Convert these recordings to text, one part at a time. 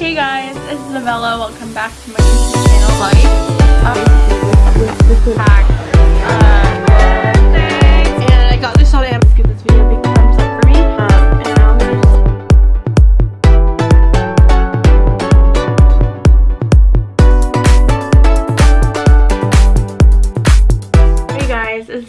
Hey guys, it's Isabella. Welcome back to my YouTube channel. Like, um, pack, uh,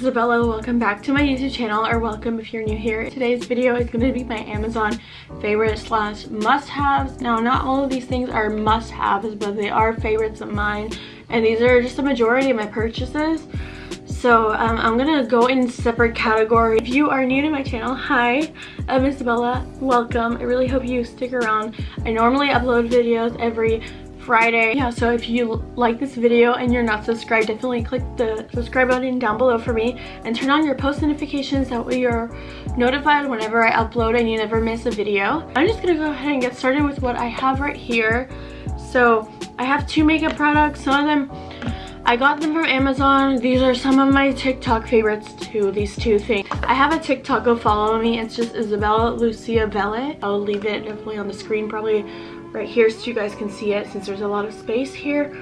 Isabella. Welcome back to my YouTube channel, or welcome if you're new here. Today's video is going to be my Amazon favorite slash must-haves. Now, not all of these things are must-haves, but they are favorites of mine, and these are just the majority of my purchases. So um, I'm gonna go in separate category. If you are new to my channel, hi, I'm Isabella. Welcome. I really hope you stick around. I normally upload videos every Friday. Yeah, so if you like this video and you're not subscribed, definitely click the subscribe button down below for me and turn on your post notifications. That way you're notified whenever I upload and you never miss a video. I'm just gonna go ahead and get started with what I have right here. So I have two makeup products. Some of them I got them from Amazon. These are some of my TikTok favorites too, these two things. I have a TikTok, go follow me. It's just Isabella Lucia Vellet. I'll leave it definitely on the screen, probably right here so you guys can see it since there's a lot of space here.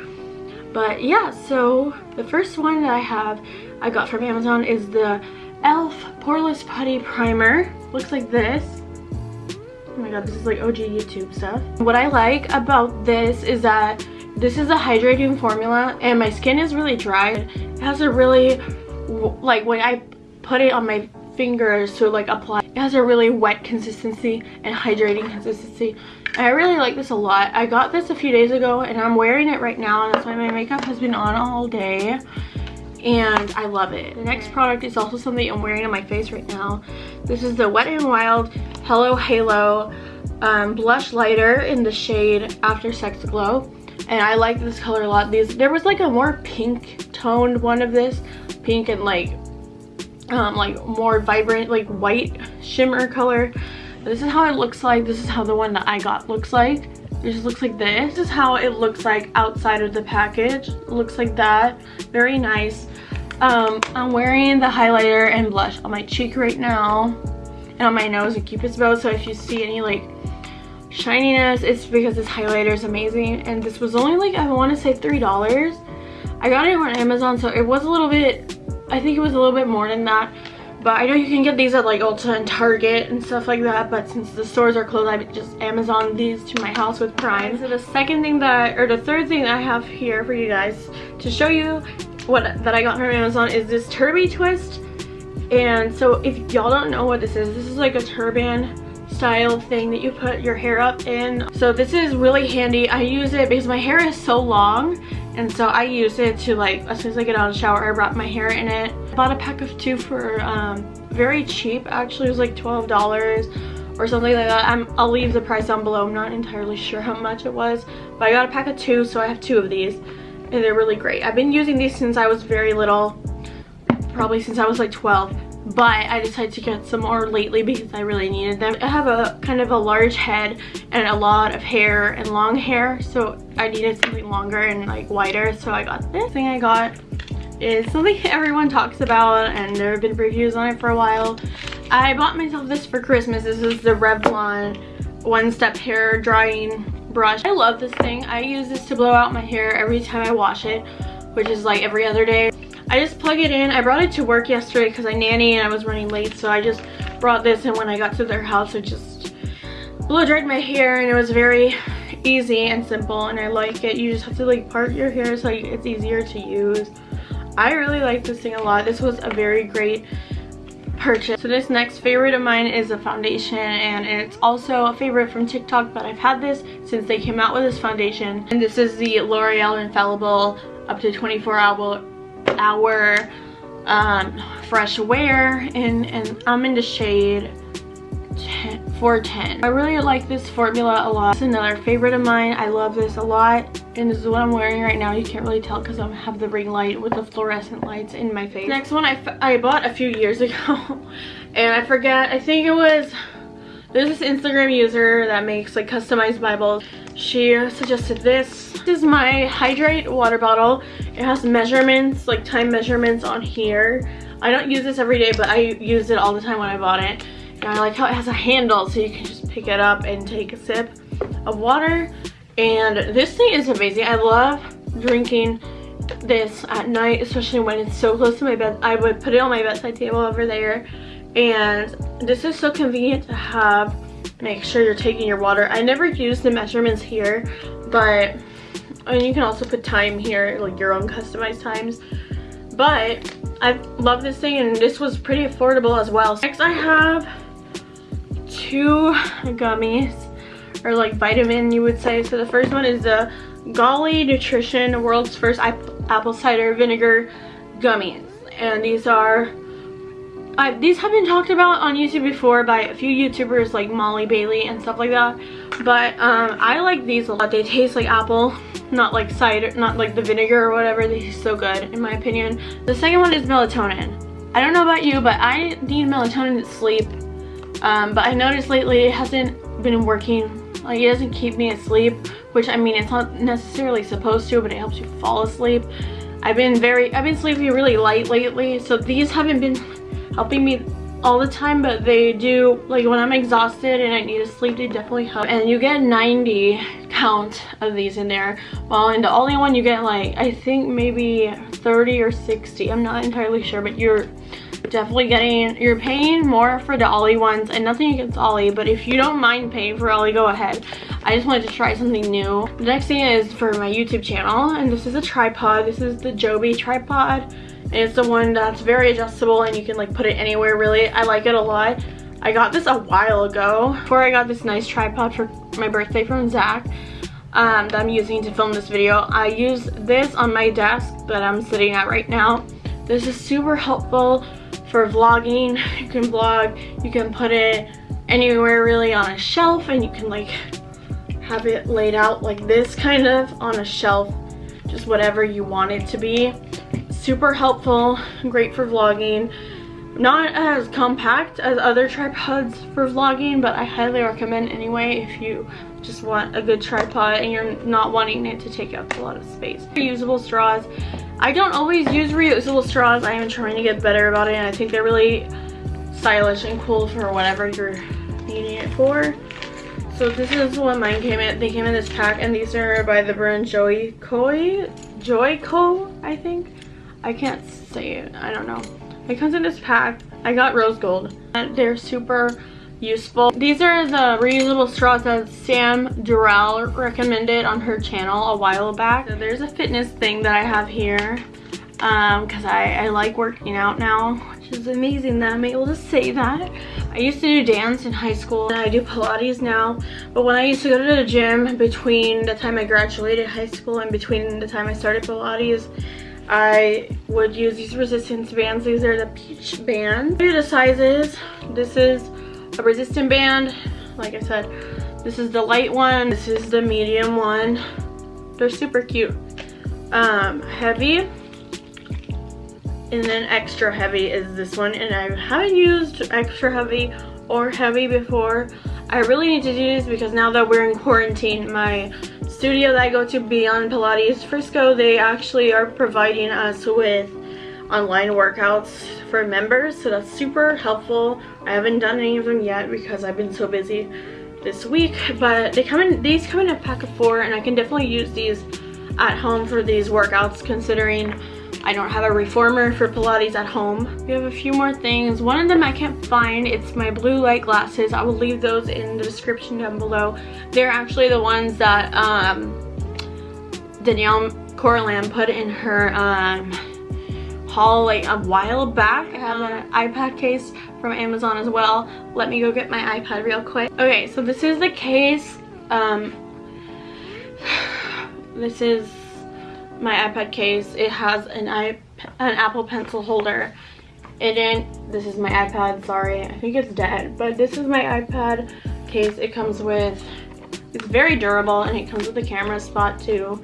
But yeah, so the first one that I have I got from Amazon is the e.l.f. Poreless Putty Primer. Looks like this. Oh my god, this is like OG YouTube stuff. What I like about this is that this is a hydrating formula and my skin is really dry. It has a really, like when I put it on my fingers to like apply, it has a really wet consistency and hydrating consistency. I really like this a lot. I got this a few days ago and I'm wearing it right now and that's why my makeup has been on all day and I love it. The next product is also something I'm wearing on my face right now. This is the Wet n Wild Hello Halo um, Blush Lighter in the shade After Sex Glow and I like this color a lot. These there was like a more pink toned one of this, pink and like um, like more vibrant like white shimmer color. This is how it looks like. This is how the one that I got looks like. It just looks like this. This is how it looks like outside of the package. It looks like that. Very nice. Um, I'm wearing the highlighter and blush on my cheek right now and on my nose and cupid's bow. So if you see any like shininess it's because this highlighter is amazing and this was only like i want to say three dollars i got it on amazon so it was a little bit i think it was a little bit more than that but i know you can get these at like ulta and target and stuff like that but since the stores are closed i just amazon these to my house with prime so the second thing that or the third thing i have here for you guys to show you what that i got from amazon is this Turbie Twist and so if y'all don't know what this is this is like a turban style thing that you put your hair up in. So this is really handy. I use it because my hair is so long and so I use it to like, as soon as I get out of the shower, I wrap my hair in it. Bought a pack of two for um, very cheap. Actually, it was like $12 or something like that. I'm, I'll leave the price down below. I'm not entirely sure how much it was, but I got a pack of two, so I have two of these and they're really great. I've been using these since I was very little, probably since I was like 12 but I decided to get some more lately because I really needed them. I have a kind of a large head and a lot of hair and long hair so I needed something longer and like wider so I got this thing I got is something everyone talks about and there have been reviews on it for a while. I bought myself this for Christmas. This is the Revlon One Step Hair Drying Brush. I love this thing. I use this to blow out my hair every time I wash it which is like every other day. I just plug it in. I brought it to work yesterday because I nanny and I was running late. So I just brought this and when I got to their house, I just blow dried my hair and it was very easy and simple and I like it. You just have to like part your hair so it's easier to use. I really like this thing a lot. This was a very great purchase. So this next favorite of mine is a foundation and it's also a favorite from TikTok but I've had this since they came out with this foundation. And this is the L'Oreal Infallible up to 24 hour our um, fresh wear and, and I'm in the shade 10, 410. I really like this formula a lot. It's another favorite of mine. I love this a lot and this is what I'm wearing right now. You can't really tell because I have the ring light with the fluorescent lights in my face. Next one I, I bought a few years ago and I forget, I think it was there's this Instagram user that makes like customized Bibles. She suggested this. This is my Hydrate water bottle. It has measurements, like time measurements on here. I don't use this every day, but I used it all the time when I bought it. And I like how it has a handle so you can just pick it up and take a sip of water. And this thing is amazing. I love drinking this at night, especially when it's so close to my bed. I would put it on my bedside table over there. And this is so convenient to have. Make sure you're taking your water. I never use the measurements here, but and you can also put time here, like your own customized times. But I love this thing and this was pretty affordable as well. Next I have two gummies or like vitamin you would say. So the first one is the Goli Nutrition World's First Apple Cider Vinegar Gummies. And these are, these have been talked about on YouTube before by a few YouTubers like Molly Bailey and stuff like that. But um, I like these a lot. They taste like apple, not like cider, not like the vinegar or whatever. They taste so good in my opinion. The second one is melatonin. I don't know about you, but I need melatonin to sleep. Um, but I noticed lately it hasn't been working like it doesn't keep me asleep, which I mean it's not necessarily supposed to, but it helps you fall asleep. I've been very, I've been sleeping really light lately, so these haven't been helping me all the time, but they do, like when I'm exhausted and I need to sleep, they definitely help. And you get 90 count of these in there, while in the only one you get like, I think maybe 30 or 60, I'm not entirely sure, but you're definitely getting you're paying more for the Olly ones and nothing against Olly but if you don't mind paying for Olly go ahead. I just wanted to try something new. The next thing is for my youtube channel and this is a tripod. This is the joby tripod and it's the one that's very adjustable and you can like put it anywhere really. I like it a lot. I got this a while ago. Before i got this nice tripod for my birthday from zach um, that i'm using to film this video i use this on my desk that i'm sitting at right now. This is super helpful for vlogging. You can vlog, you can put it anywhere really on a shelf and you can like have it laid out like this kind of on a shelf, just whatever you want it to be. Super helpful, great for vlogging. Not as compact as other tripods for vlogging, but I highly recommend anyway if you just want a good tripod and you're not wanting it to take up a lot of space. Reusable straws. I don't always use reusable straws. I am trying to get better about it and I think they're really stylish and cool for whatever you're needing it for. So this is what mine came in. They came in this pack and these are by the brand Joy Koi. Joico, I think. I can't say it. I don't know. It comes in this pack. I got rose gold. And they're super useful. These are the reusable straws that Sam Durrell recommended on her channel a while back. So there's a fitness thing that I have here because um, I, I like working out now, which is amazing that I'm able to say that. I used to do dance in high school and I do Pilates now, but when I used to go to the gym between the time I graduated high school and between the time I started Pilates, I would use these resistance bands. These are the peach bands. Here are The sizes, this is a resistant band. Like I said, this is the light one. This is the medium one. They're super cute. Um, heavy. And then extra heavy is this one. And I haven't used extra heavy or heavy before. I really need to do this because now that we're in quarantine, my studio that I go to Beyond Pilates Frisco, they actually are providing us with online workouts for members so that's super helpful i haven't done any of them yet because i've been so busy this week but they come in these come in a pack of four and i can definitely use these at home for these workouts considering I don't have a reformer for Pilates at home. We have a few more things. One of them I can't find. It's my blue light glasses. I will leave those in the description down below. They're actually the ones that um, Danielle Carolan put in her um, haul like a while back. I have an iPad case from Amazon as well. Let me go get my iPad real quick. Okay, so this is the case. Um, this is my iPad case. It has an, iP an Apple Pencil holder it. This is my iPad, sorry. I think it's dead, but this is my iPad case. It comes with, it's very durable and it comes with a camera spot too.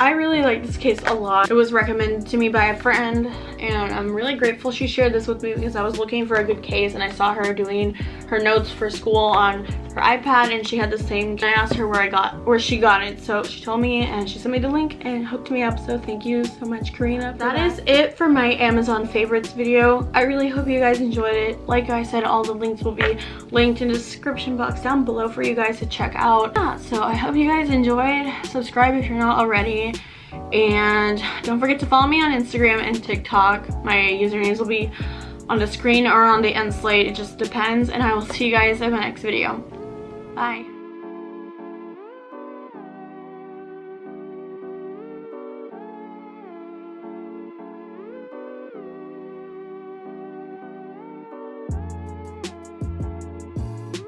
I really like this case a lot. It was recommended to me by a friend and I'm really grateful she shared this with me because I was looking for a good case and I saw her doing her notes for school on her iPad and she had the same. I asked her where I got, where she got it. So she told me and she sent me the link and hooked me up. So thank you so much, Karina. That, that is it for my Amazon favorites video. I really hope you guys enjoyed it. Like I said, all the links will be linked in the description box down below for you guys to check out. Yeah, so I hope you guys enjoyed. Subscribe if you're not already. And don't forget to follow me on Instagram and TikTok. My usernames will be on the screen or on the end slate. It just depends. And I will see you guys in my next video. Bye.